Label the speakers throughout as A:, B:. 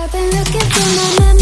A: I've been looking for my memories.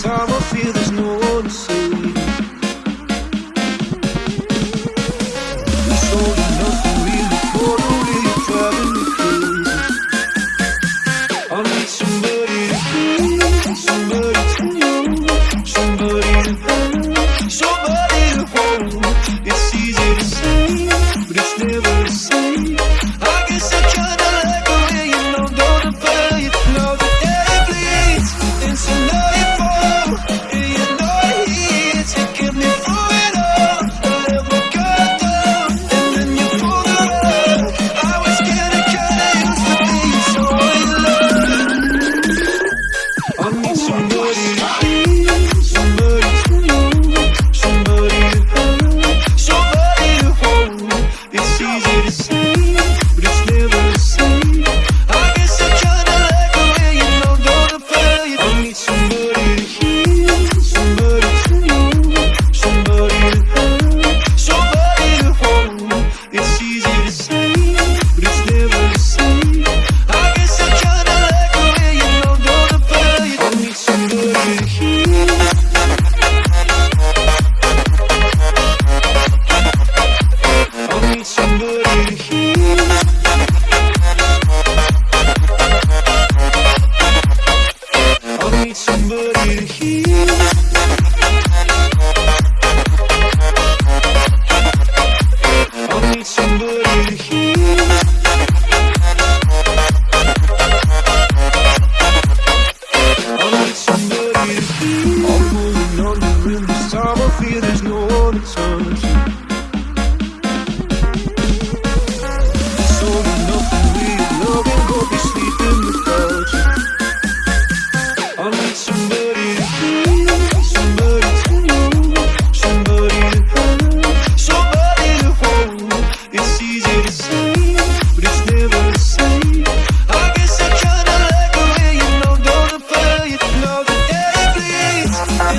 A: summer feel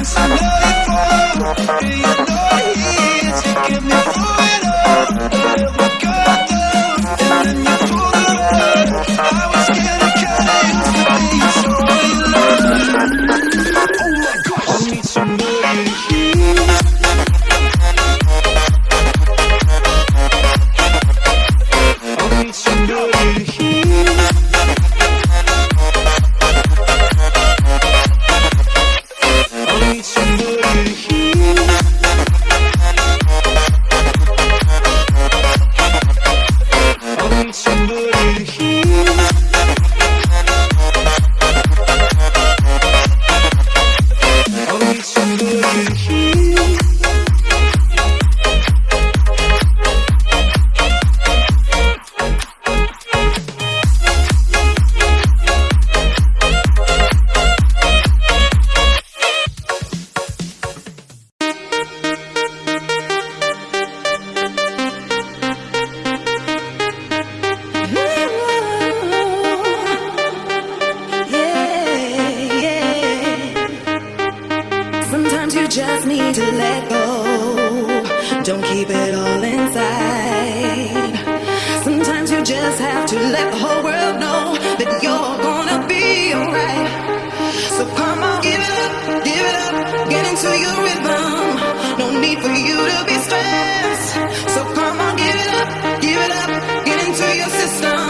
B: dance. keep it
C: all
D: inside. Sometimes you just have to let the whole world know that you're gonna be alright. So come on, give it up, give it up, get into your rhythm. No need for you to be stressed. So come on, give it up, give it up, get into your system.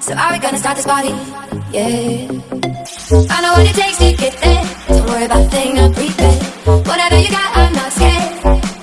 D: So
B: are we gonna start this party? Yeah. I know what it takes to get there. Don't worry about a thing, I'll prepare Whatever you got, I'm not scared.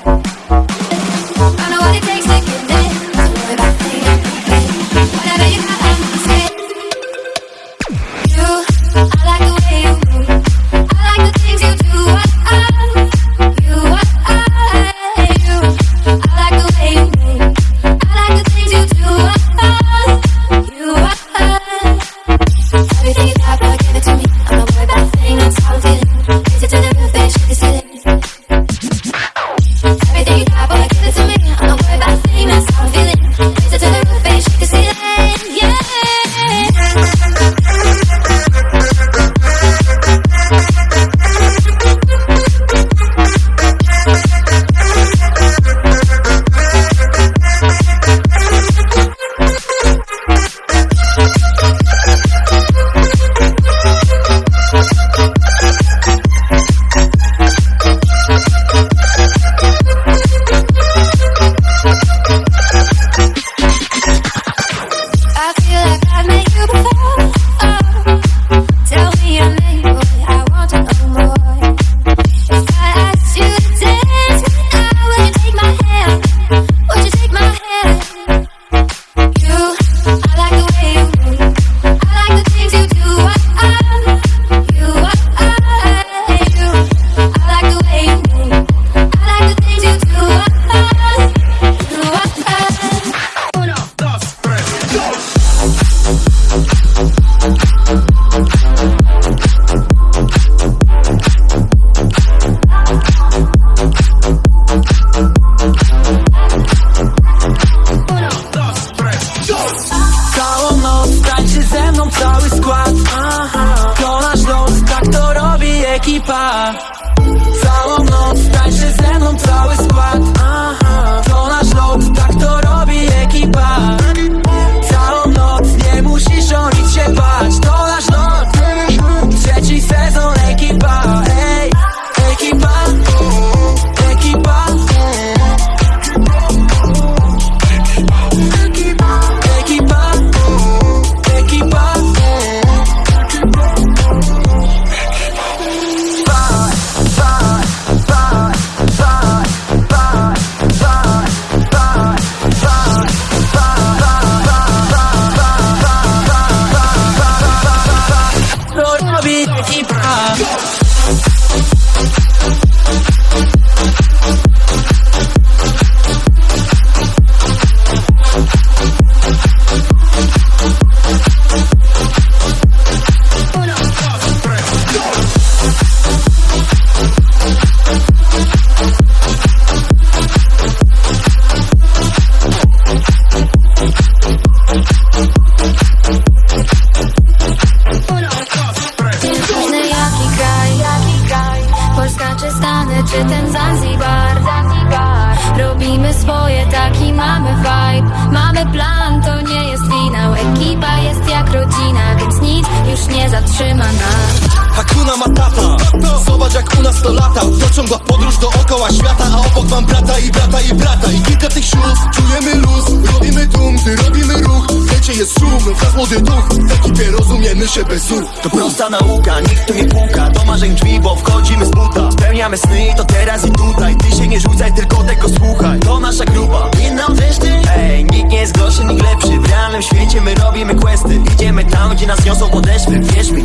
E: Już nie zatrzyma nas
D: Hakuna Matata. Zobacz jak u nas to lata. Dociągła podróż dookoła świata A obok mam brata i brata i brata. I kilka tych śluz Czujemy luz, robimy tłum, gdy robimy ruch. Wiecie jest szum, wraz młody duch. W ekipie rozumiemy się bez słów.
F: To prosta nauka, nikt tu nie puka. Do marzeń drzwi, bo wchodzimy z buta. Spełniamy sny to teraz i tutaj. Ty się nie rzucaj, tylko tego słuchaj. To nasza grupa, inną wiesz ty? Ej, nikt nie jest gorszy, nikt lepszy. W realnym świecie my robimy questy. Idziemy tam, gdzie nas niosą podeszwy Wierz mi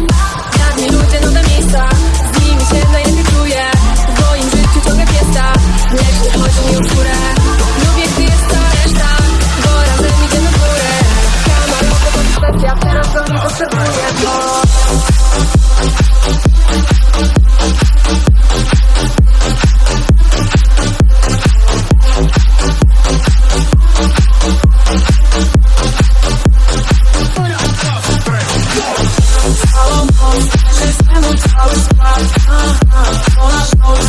E: Dawni ludzie, nowe miejsca. Z nimi się najlepiej czuję. W moim życiu ciągle fiesta Lecz nie chodzi mi o Lubię, gdy jest cała reszta. Bo razem idziemy w górę. Teraz potrzebuję Bo
D: Shoot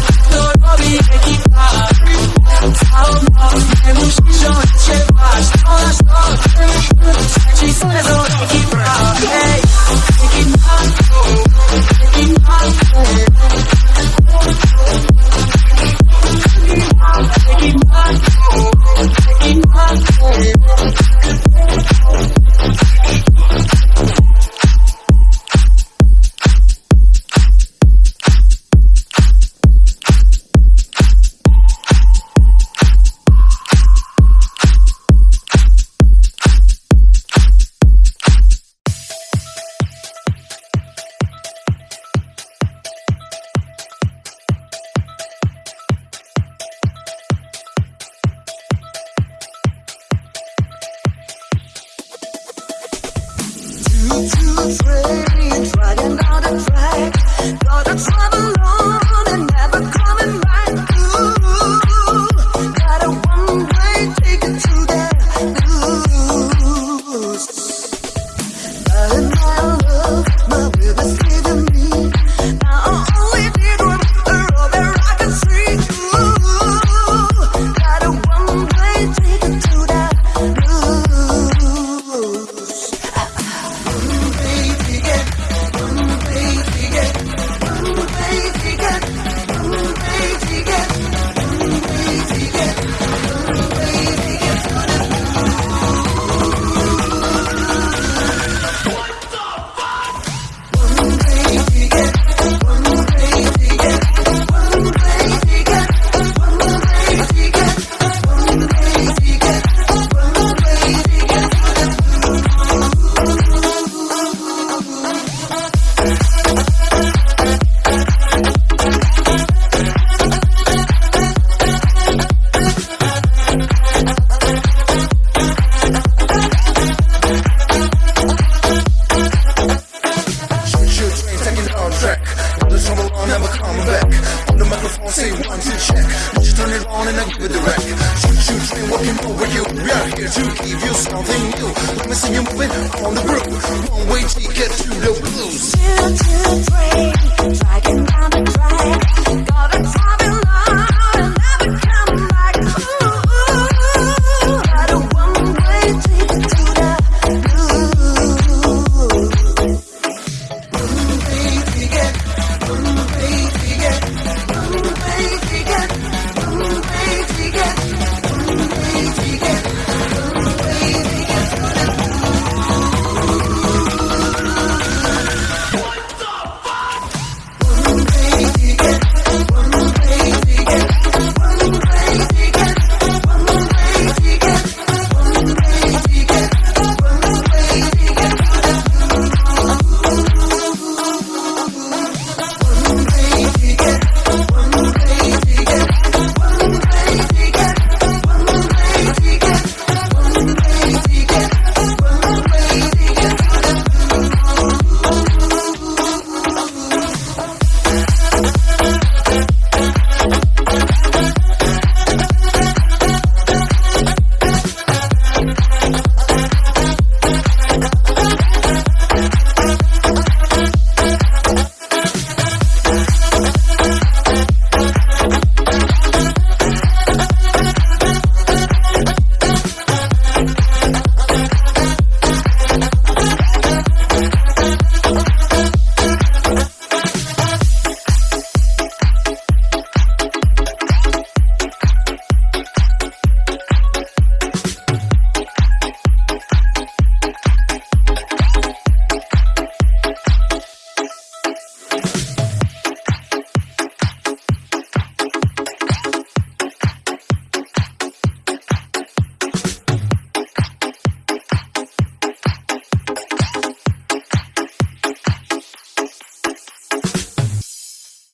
D: the trouble on, never coming back. On the microphone, say one, two, check. You just turn it on and I give it the wreck Shoot, shoot train walking over you We are here to give you something new. Let me see you moving on the groove. One way ticket to the blues.
G: Choo choo train, dragging down the track.